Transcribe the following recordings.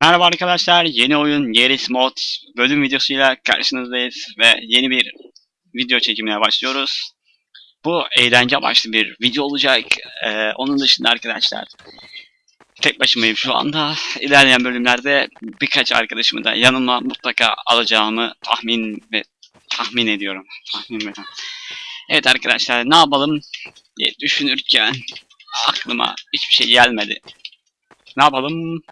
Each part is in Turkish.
Merhaba arkadaşlar, yeni oyun Yeris Mod bölüm videosuyla karşınızdayız ve yeni bir video çekimine başlıyoruz. Bu eğlence amaçlı bir video olacak. Ee, onun dışında arkadaşlar tek başımayım şu anda. İlerleyen bölümlerde birkaç arkadaşımı da yanıma mutlaka alacağımı tahmin ve tahmin ediyorum. Tahmin ve Evet arkadaşlar ne yapalım diye düşünürken aklıma hiçbir şey gelmedi. Ne yapalım?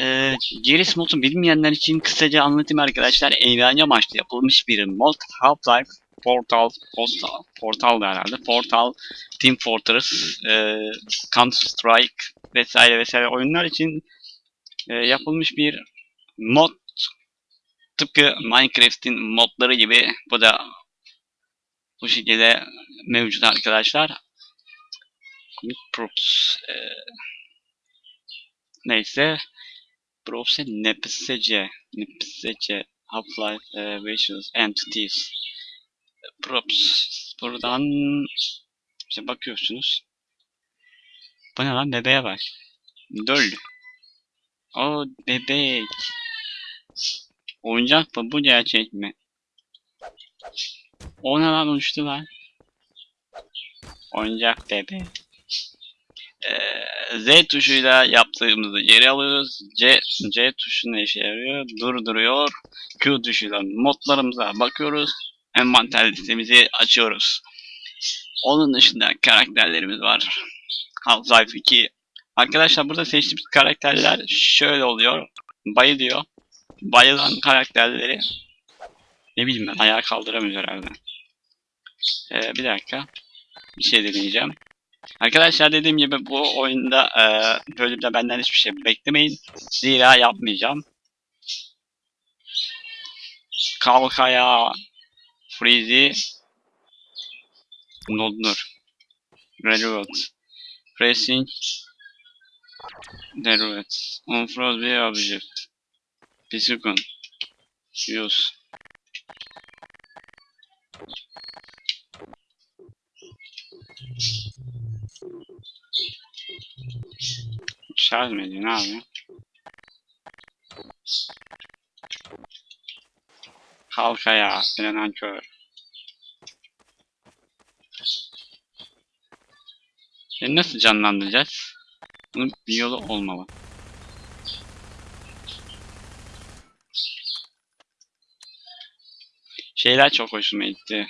Ee, Gears mod'u bilmeyenler için kısaca anlatayım arkadaşlar. Eğlence amaçlı yapılmış bir mod. Half-Life, Portal, Postal, Portal da herhalde. Portal, Team Fortress, e, Counter Strike vesaire vesaire oyunlar için e, yapılmış bir mod. Tıpkı Minecraft'in modları gibi bu da bu şekilde mevcut arkadaşlar. Props, e, neyse Browse NPSC, NPSC, Half-Life e, Visuals, Entities, Props. Buradan işte bakıyorsunuz. Bu ne lan bebeğe bak. Döl. O bebek. Oyuncak mı bu gerçek mi? O ne lan uçtu lan. Oyuncak bebek. Ee, Z tuşuyla yaptığımızı geri alıyoruz. C, C tuşu ne işe yarıyor? Durduruyor. Q tuşuyla modlarımıza bakıyoruz. Envanter listemizi açıyoruz. Onun dışında karakterlerimiz var. Half-Life 2. Arkadaşlar burada seçtiğimiz karakterler şöyle oluyor. Bayılıyor. Bayılan karakterleri ne bileyim ben ayağa kaldıramıyor herhalde. Ee, bir dakika. Bir şey deneyeceğim. Arkadaşlar dediğim gibi bu oyunda e, bölümde benden hiçbir şey beklemeyin. Zira yapmayacağım. Kalkaya Freezy Nodnur Railroad Pressing Railroad Unfroze bir object Pisukun Use Şarj mı ediyor? Ne yapıyor? Halka ya. Frenen kör. E nasıl canlandıracağız? Bunun bir yolu olmalı. Şeyler çok hoşuma gitti.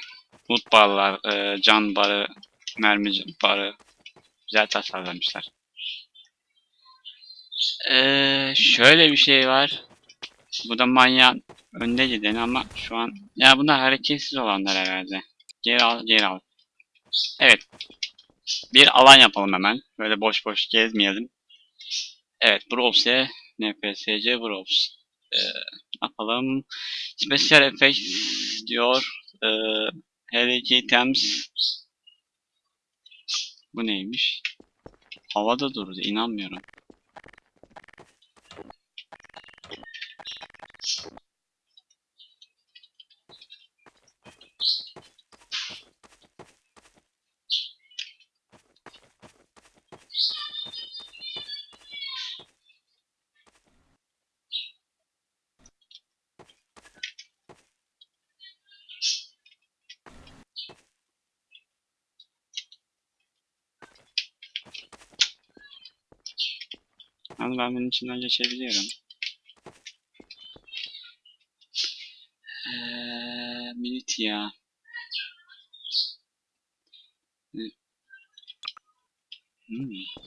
Loot barlar, e, can barı, mermi barı. Güzel tasarlamışlar. Ee, şöyle bir şey var. Bu da manyağın önde gideni ama şu an ya bunlar hareketsiz olanlar herhalde. Geri al, geri al. Evet. Bir alan yapalım hemen. Böyle boş boş gezmeyelim. Evet, Browse, NPSC Browse. Ee, yapalım? Special Effects diyor. Ee, Helic Items. Bu neymiş? Havada durdu, inanmıyorum. Ama ben bunun içinden geçebiliyorum. Ya. Hı. Hmm.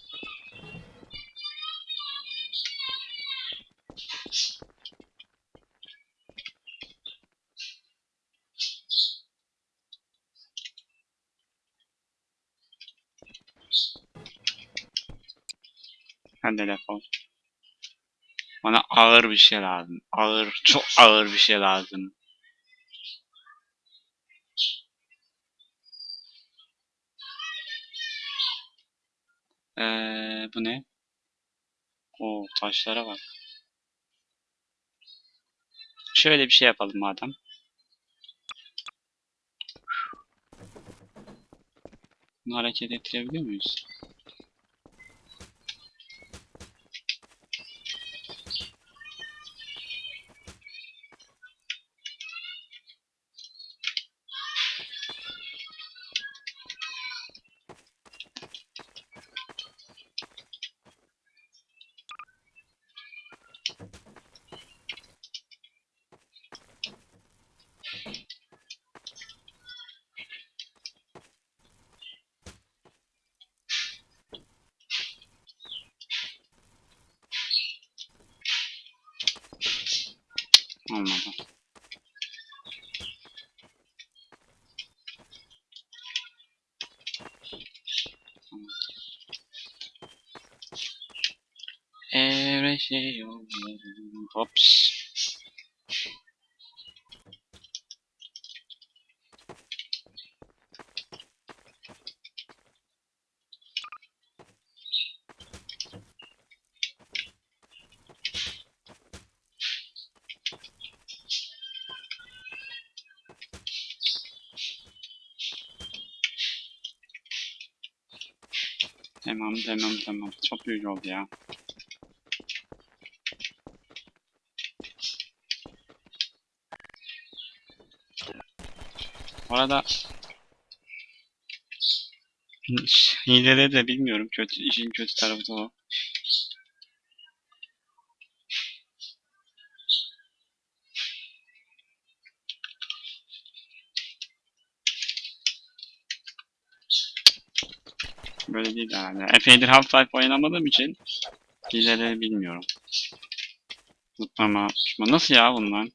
Ha telefon. Bana ağır bir şey lazım. Ağır, çok ağır bir şey lazım. Ee, bu ne? O taşlara bak. Şöyle bir şey yapalım madem. Bunu hareket ettirebiliyor muyuz? Olmadı. Every şey yollarım. Hops. Tamam tamam tamam. Çok büyük oldu ya. Bu arada hileleri de bilmiyorum. Kötü, işin kötü tarafı da o. Böyle değil herhalde. Epeydir Half-Life oynamadığım için hileleri bilmiyorum. Uçma. Nasıl ya bunlar?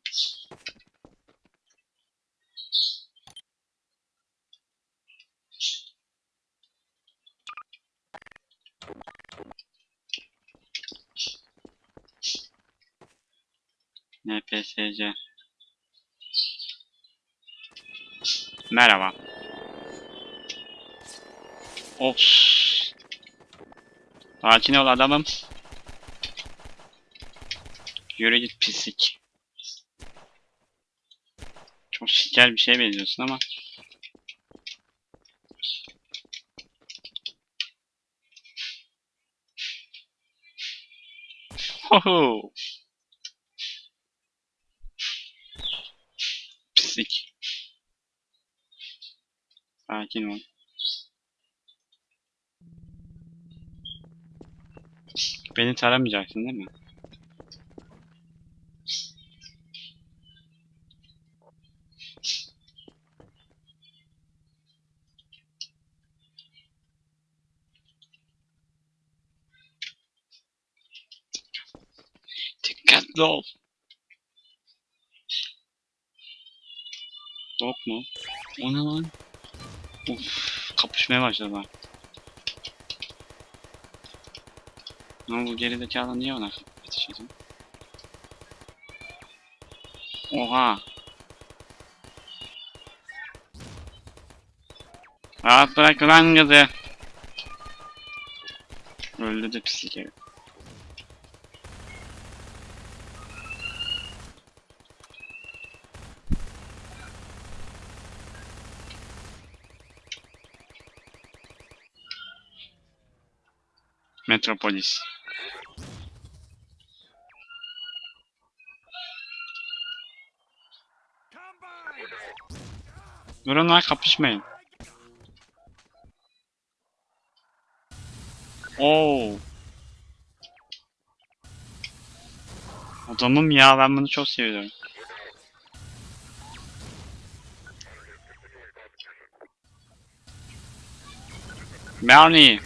NPSC Merhaba. Of. Sakin ol adamım. Yürü git pislik. Çok şeker bir şeye benziyorsun ama. Hoho. Pislik. Sakin ol. Beni taramayacaksın değil mi? Dikkatli ol. Yok mu? O ne lan? Uf, kapışmaya başladılar. Ama bu gerizekalı niye ona ediyor? Oha! Rahat bırak lan kızı! Öldü de pislik herif. Metropolis. Durun lan kapışmayın. Oo. Adamım ya ben bunu çok seviyorum. Bernie.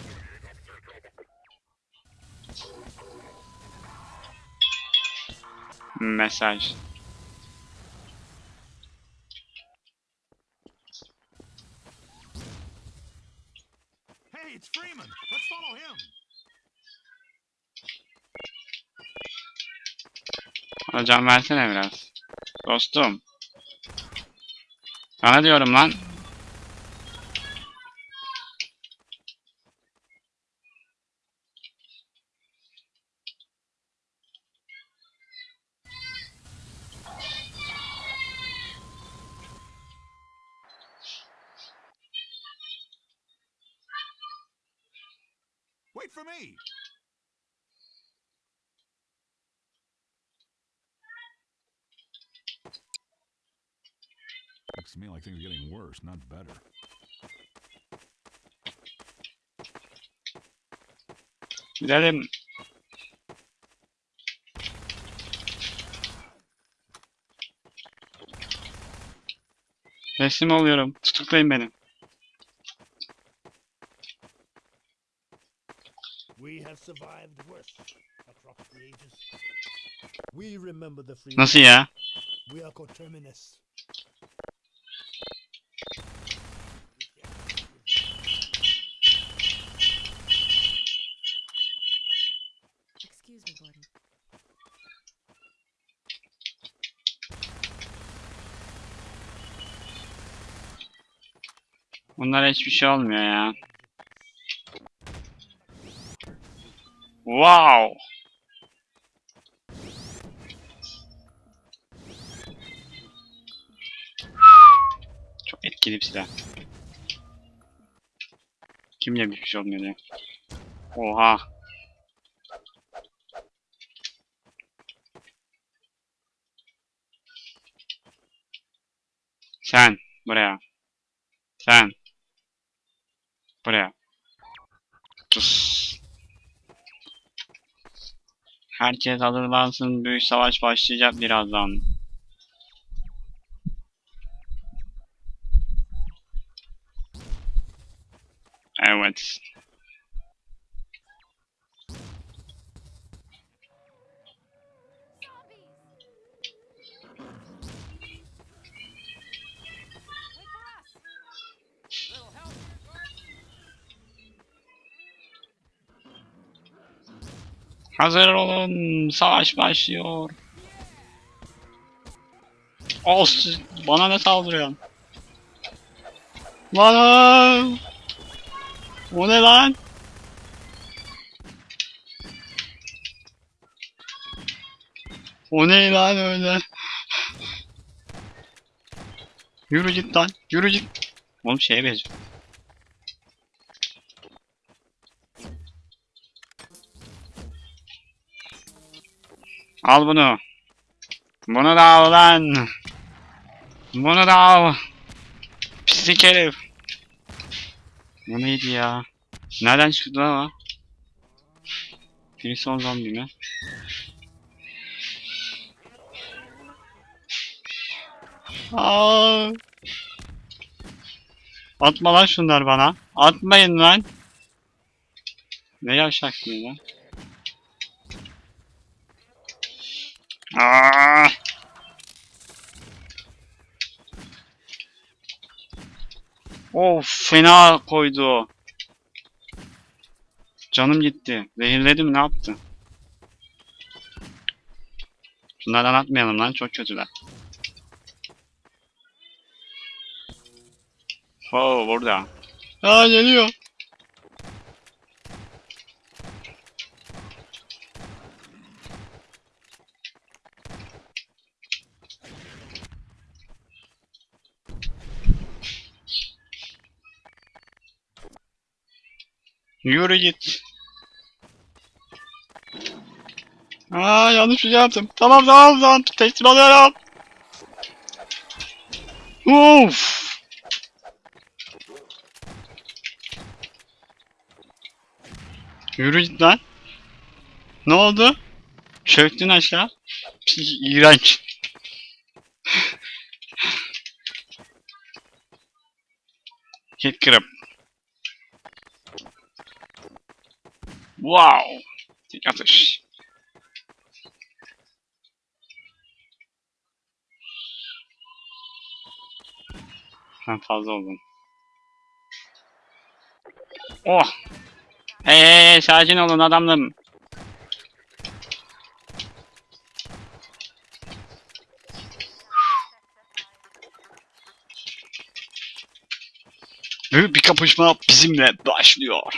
Mesaj. Hocam versene biraz. Dostum. Sana diyorum lan. Wait for me. like things getting worse not better. Let him... Resim alıyorum. Tutuklayın. We have survived worse across the ages. We remember the free. We are coterminous. Excuse me, Gordon. Bunlara hiçbir şey olmuyor ya. Wow. Çok etkili bir silah. Kimle bir şey olmuyor ya. Oha. Sen buraya. Sen. Buraya. Sus. Herkes hazırlansın. Büyük savaş başlayacak birazdan. Evet. Hazır olun. Savaş başlıyor. Olsun. Bana ne saldırıyorsun? Bana. O ne lan? O ne lan öyle? Yürü git lan. Yürü git. Oğlum şeye benziyor. Al bunu. Bunu da al lan. Bunu da al. Pislik herif. Bu neydi ya? Nereden çıktı lan o? Birisi on zombi mi? Aa. Atma lan şunlar bana. Atmayın lan. Ne yavşaksın lan? Aa! Of fena koydu. Canım gitti. Zehirledi mi ne yaptı? Şunlardan atmayalım lan çok kötüler. Oo burada. Aa geliyor. Yürü git. Aa yanlış bir şey yaptım. Tamam tamam tamam teslim alıyorum. Uf. Yürü git lan. Ne oldu? Çöktün aşağı. Pis, İğrenç. Hit kırıp. Wow. Tek atış. Sen fazla oldun. Oh. Hey hey hey sakin olun adamım. Büyük bir kapışma bizimle başlıyor.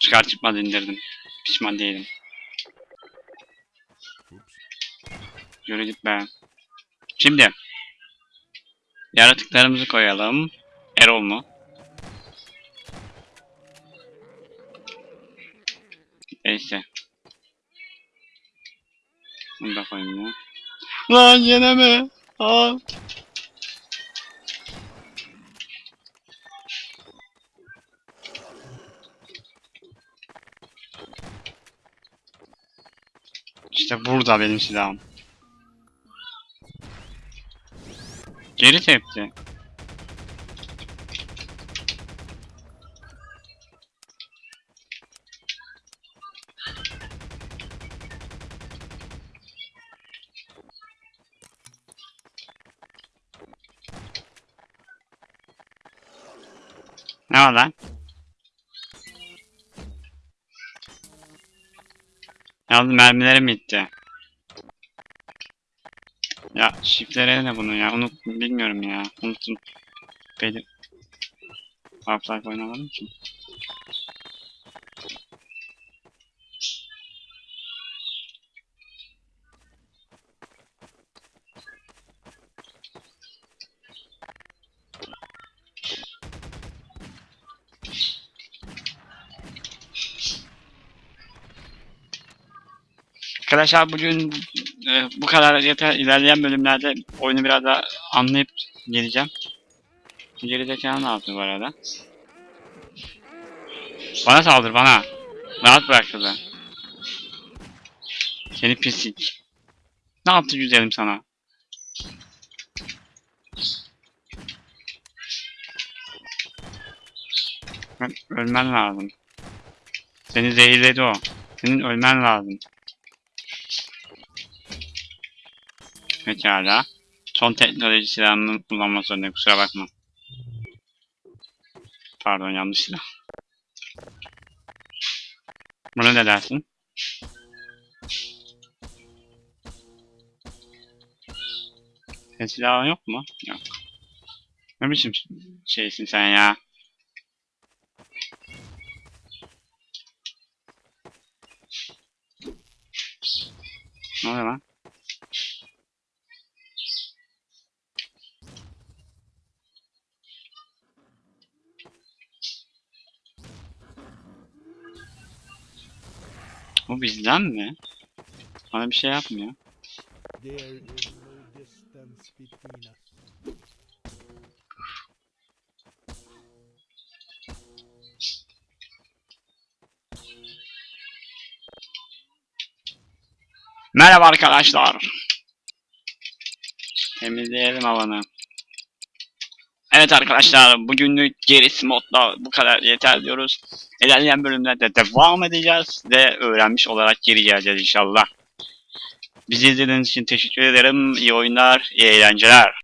Çıkar çıkmaz indirdim. Pişman değilim. Yürü git be. Şimdi. Yaratıklarımızı koyalım. Erol mu? Neyse. Bunu da koyayım ya. Lan yine mi? Aa. İşte burada benim silahım. Geri tepti. Ne var lan? Yalnız mermilerim bitti. Ya shift'lere ne bunun ya? Unut bilmiyorum ya. Unuttum. Benim Half-Life oynamadım ki. Arkadaşlar bugün e, bu kadar yeter. İlerleyen bölümlerde oyunu biraz daha anlayıp geleceğim. Geri zekalı ne yaptı bu arada? Bana saldır bana. Rahat bırak kızı. Seni pislik. Ne yaptı güzelim sana? Ölmen lazım. Seni zehirledi o. Senin ölmen lazım. Pekala. Son teknoloji silahını kullanmak zorundayım. Kusura bakma. Pardon yanlış silah. Buna ne dersin? Senin silahın yok mu? Yok. Ne biçim şeysin sen ya? Ne oluyor lan? Bizden mi? Bana bir şey yapmıyor. Merhaba arkadaşlar. Temizleyelim havanı. Evet arkadaşlar bugünlük gerisi modda bu kadar yeter diyoruz. İlerleyen bölümlerde devam edeceğiz ve öğrenmiş olarak geri geleceğiz inşallah. Bizi izlediğiniz için teşekkür ederim. İyi oyunlar, iyi eğlenceler.